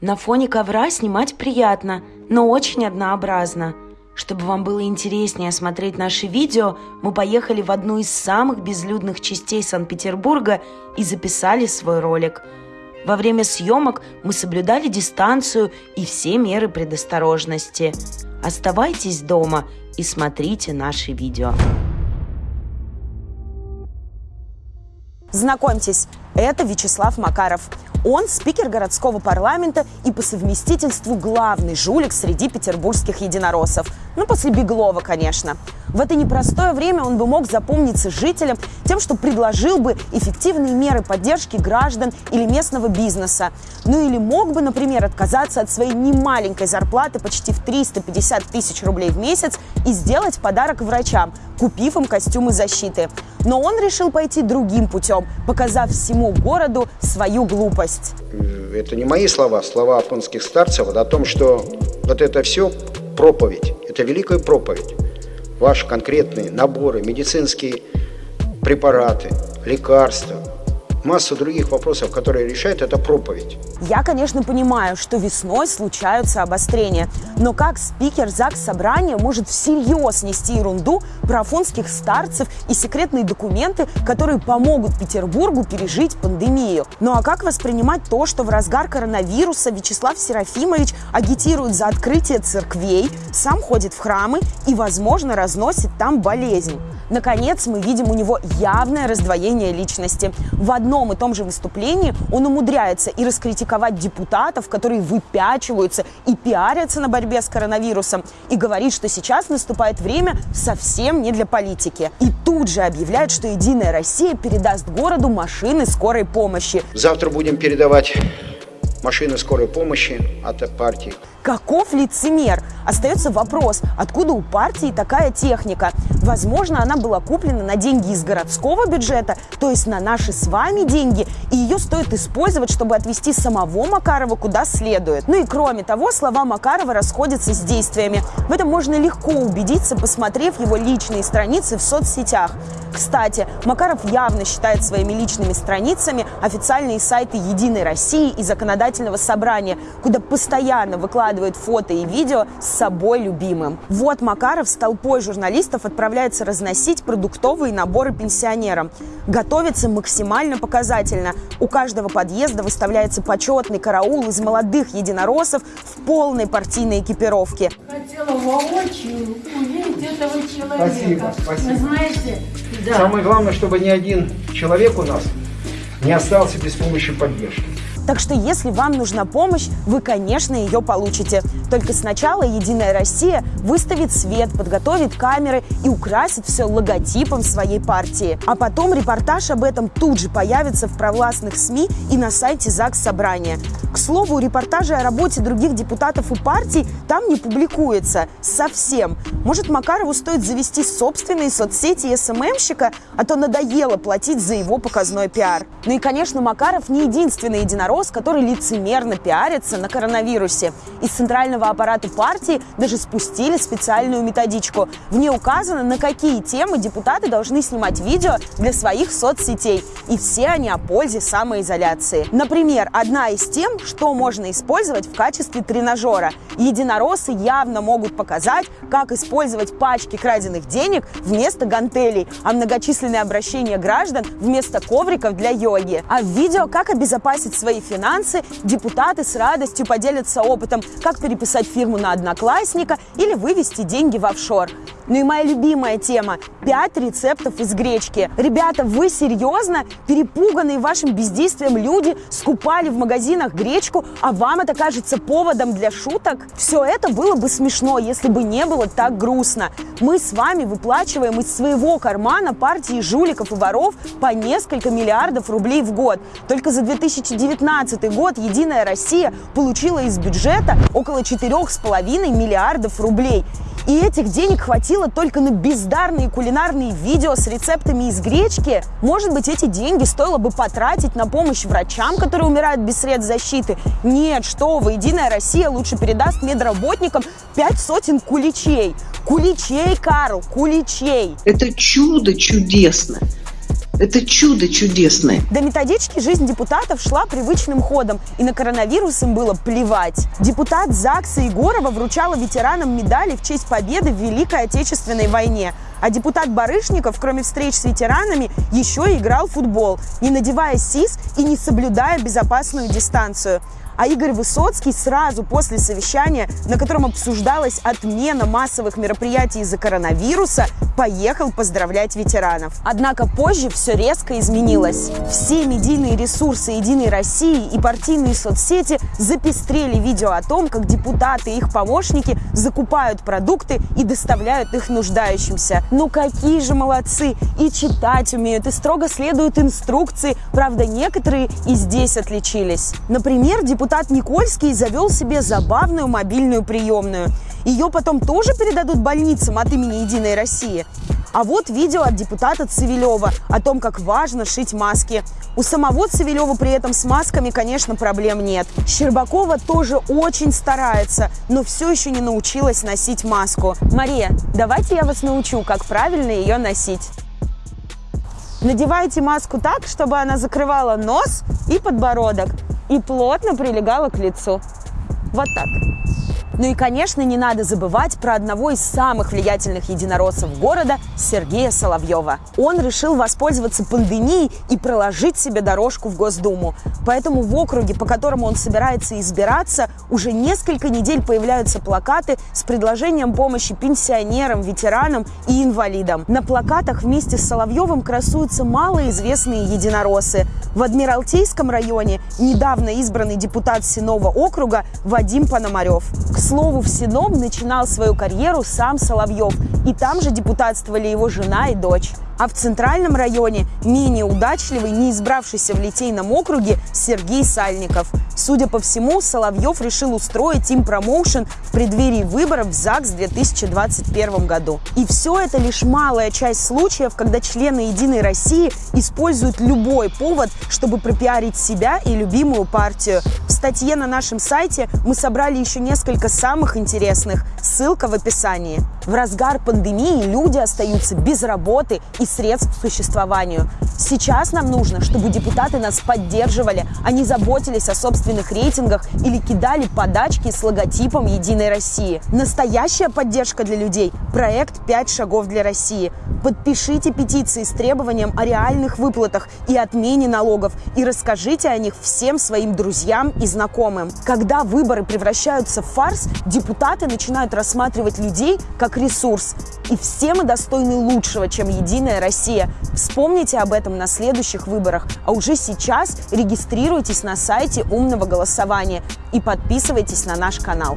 На фоне ковра снимать приятно, но очень однообразно. Чтобы вам было интереснее смотреть наши видео, мы поехали в одну из самых безлюдных частей Санкт-Петербурга и записали свой ролик. Во время съемок мы соблюдали дистанцию и все меры предосторожности. Оставайтесь дома и смотрите наши видео. Знакомьтесь, это Вячеслав Макаров. Он спикер городского парламента и по совместительству главный жулик среди петербургских единороссов. Ну, после Беглова, конечно. В это непростое время он бы мог запомниться жителям тем, что предложил бы эффективные меры поддержки граждан или местного бизнеса. Ну или мог бы, например, отказаться от своей немаленькой зарплаты почти в 350 тысяч рублей в месяц и сделать подарок врачам, купив им костюмы защиты. Но он решил пойти другим путем, показав всему городу свою глупость. Это не мои слова, слова афонских старцев о том, что вот это все проповедь, это великая проповедь. Ваши конкретные наборы, медицинские препараты, лекарства, массу других вопросов, которые решает эта проповедь. Я, конечно, понимаю, что весной случаются обострения, но как спикер ЗАГС Собрания может всерьез нести ерунду про афонских старцев и секретные документы, которые помогут Петербургу пережить пандемию? Ну а как воспринимать то, что в разгар коронавируса Вячеслав Серафимович агитирует за открытие церквей, сам ходит в храмы и, возможно, разносит там болезнь? Наконец, мы видим у него явное раздвоение личности. В одном и том же выступлении он умудряется и раскритиковать депутатов, которые выпячиваются и пиарятся на борьбе с коронавирусом, и говорит, что сейчас наступает время совсем не для политики. И тут же объявляет, что «Единая Россия» передаст городу машины скорой помощи. Завтра будем передавать машины скорой помощи от партии. Каков лицемер? Остается вопрос, откуда у партии такая техника? Возможно, она была куплена на деньги из городского бюджета, то есть на наши с вами деньги, и ее стоит использовать, чтобы отвести самого Макарова куда следует. Ну и кроме того, слова Макарова расходятся с действиями. В этом можно легко убедиться, посмотрев его личные страницы в соцсетях. Кстати, Макаров явно считает своими личными страницами официальные сайты «Единой России» и Законодательного собрания, куда постоянно выкладывает фото и видео с собой любимым. Вот Макаров с толпой журналистов отправляется разносить продуктовые наборы пенсионерам. Готовится максимально показательно. У каждого подъезда выставляется почетный караул из молодых единороссов в полной партийной экипировке. Хотела воочию увидеть этого человека. Спасибо, спасибо. Вы знаете, да. Самое главное, чтобы ни один человек у нас не остался без помощи поддержки. Так что если вам нужна помощь, вы, конечно, ее получите. Только сначала «Единая Россия» выставит свет, подготовит камеры и украсит все логотипом своей партии. А потом репортаж об этом тут же появится в провластных СМИ и на сайте ЗАГС Собрания. К слову, репортажи о работе других депутатов и партий там не публикуются. Совсем. Может, Макарову стоит завести собственные соцсети СММщика, а то надоело платить за его показной пиар. Ну и, конечно, Макаров не единственный единорос, который лицемерно пиарится на коронавирусе. Из центрального аппарата партии даже спустили специальную методичку. В ней указано, на какие темы депутаты должны снимать видео для своих соцсетей. И все они о пользе самоизоляции. Например, одна из тем, что можно использовать в качестве тренажера. Единороссы явно могут показать, как использовать пачки краденных денег вместо гантелей, а многочисленные обращения граждан вместо ковриков для йоги. А в видео «Как обезопасить свои финансы» депутаты с радостью поделятся опытом, как переписать фирму на одноклассника или вывести деньги в офшор. Ну и моя любимая тема – 5 рецептов из гречки. Ребята, вы серьезно? Перепуганные вашим бездействием люди скупали в магазинах гречку, а вам это кажется поводом для шуток? Все это было бы смешно, если бы не было так грустно. Мы с вами выплачиваем из своего кармана партии жуликов и воров по несколько миллиардов рублей в год. Только за 2019 год «Единая Россия» получила из бюджета около 4,5 миллиардов рублей. И этих денег хватило только на бездарные кулинарные видео с рецептами из гречки. Может быть, эти деньги стоило бы потратить на помощь врачам, которые умирают без средств защиты? Нет, что вы, Единая Россия лучше передаст медработникам пять сотен куличей. Куличей, Карл, куличей. Это чудо чудесно. Это чудо чудесное. До методички жизнь депутатов шла привычным ходом, и на коронавирус им было плевать. Депутат ЗАГСа Егорова вручала ветеранам медали в честь победы в Великой Отечественной войне. А депутат Барышников, кроме встреч с ветеранами, еще и играл в футбол, не надевая СИС и не соблюдая безопасную дистанцию. А Игорь Высоцкий сразу после совещания, на котором обсуждалась отмена массовых мероприятий из-за коронавируса, поехал поздравлять ветеранов. Однако позже все резко изменилось. Все медийные ресурсы «Единой России» и партийные соцсети запестрели видео о том, как депутаты и их помощники закупают продукты и доставляют их нуждающимся. Ну какие же молодцы! И читать умеют, и строго следуют инструкции. Правда, некоторые и здесь отличились. Например, депутат депутат Никольский завел себе забавную мобильную приемную. Ее потом тоже передадут больницам от имени «Единой России». А вот видео от депутата Цивилева о том, как важно шить маски. У самого Цивилева при этом с масками, конечно, проблем нет. Щербакова тоже очень старается, но все еще не научилась носить маску. Мария, давайте я вас научу, как правильно ее носить. Надевайте маску так, чтобы она закрывала нос и подбородок и плотно прилегала к лицу. Вот так. Ну и, конечно, не надо забывать про одного из самых влиятельных единороссов города Сергея Соловьева. Он решил воспользоваться пандемией и проложить себе дорожку в Госдуму. Поэтому в округе, по которому он собирается избираться, уже несколько недель появляются плакаты с предложением помощи пенсионерам, ветеранам и инвалидам. На плакатах вместе с Соловьевым красуются малоизвестные единороссы. В Адмиралтейском районе недавно избранный депутат Синова округа Вадим Пономарев. К слову, в Сином начинал свою карьеру сам Соловьев, и там же депутатствовали его жена и дочь. А в центральном районе менее удачливый, не избравшийся в Литейном округе Сергей Сальников. Судя по всему, Соловьев решил устроить им промоушен в преддверии выборов в ЗАГС в 2021 году. И все это лишь малая часть случаев, когда члены «Единой России» используют любой повод, чтобы пропиарить себя и любимую партию. Статье на нашем сайте мы собрали еще несколько самых интересных. Ссылка в описании. В разгар пандемии люди остаются без работы и средств к существованию. Сейчас нам нужно, чтобы депутаты нас поддерживали, а не заботились о собственных рейтингах или кидали подачки с логотипом «Единой России». Настоящая поддержка для людей – проект «Пять шагов для России». Подпишите петиции с требованием о реальных выплатах и отмене налогов и расскажите о них всем своим друзьям и знакомым. Когда выборы превращаются в фарс, депутаты начинают рассматривать людей как ресурс. И все мы достойны лучшего, чем «Единая Россия». Вспомните об этом на следующих выборах, а уже сейчас регистрируйтесь на сайте умного голосования и подписывайтесь на наш канал.